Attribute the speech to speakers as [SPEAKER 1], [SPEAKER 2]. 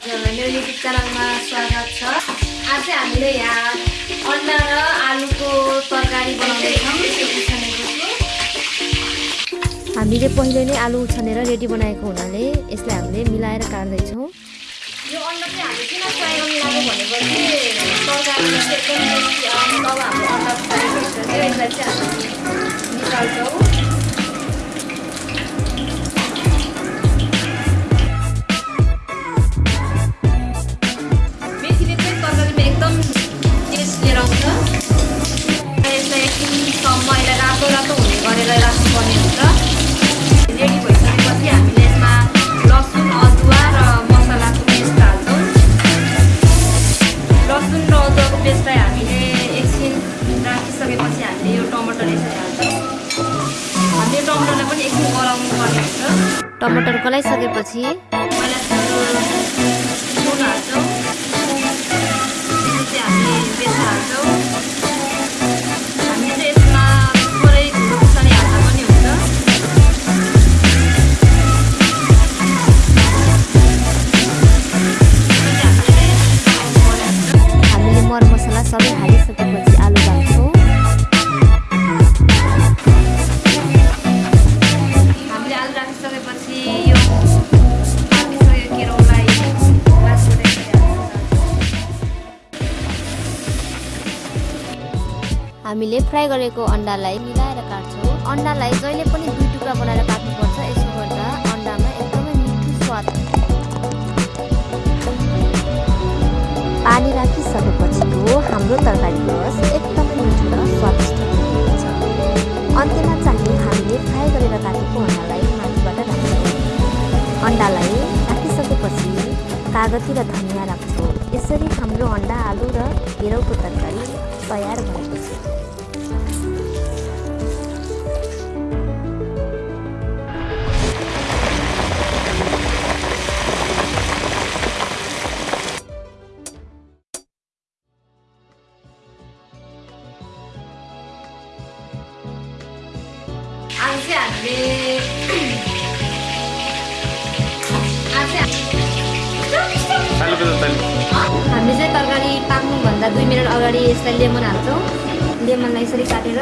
[SPEAKER 1] मेरो युट्युब च्यानलमा स्वागत छ। आज चाहिँ हामीले यहाँ अन्डा र आलुको तरकारी बनाउँदैछौँ।
[SPEAKER 2] हामीले पहिले नै आलु उछानेर रेडी बनाएको हुनाले यसलाई हामीले मिलाएर काट्दैछौँ।
[SPEAKER 1] यो अन्डा चाहिँ हामीले किन फ्राई मिलाएको भनेपछि तरकारीमा टमाटरलाई पनि एकछिन गलाउनु पर्ने हुन्छ।
[SPEAKER 2] टमाटर गलाइसकेपछि
[SPEAKER 1] पहिला सुरु सुन हाल्छौँ। त्यसपछि हामीले पेस्ट हाल्छौँ। हामीले चाहिँ यसमा थोरै खुर्सानी हाल्दा पनि हुन्छ। हामीले
[SPEAKER 2] मरमसला सबै हालिसकेपछि आलु
[SPEAKER 1] हामीले
[SPEAKER 2] फ्राई गरेको अन्डालाई मिलाएर काट्छौँ। अन्डालाई जहिले पनि दुई टुक्रा बनाएर काट्नुपर्छ यसो गर्दा अन्डामा एकदमै मिठो स्वाद। पानी राखिसकेपछिको हाम्रो तरकारीको रस एकदमै मिठो र स्वादिष्ट हुन्छ। अन्त्यमा चाहिँ हामीले फ्राई गरेर काटेको अन्डालाई माथिबाट राख्छौँ। अन्डालाई राखिसकेपछि कागती र धनियाँ राख्छौँ। यसरी हाम्रो अन्डा आलु र केराउको तरकारी तयार भएको छ।
[SPEAKER 1] आज हामीले हामी चाहिँ तरकारी पाक्नुभन्दा दुई मिनट अगाडि यसलाई लेमन हाल्छौँ लेमनलाई यसरी काटेर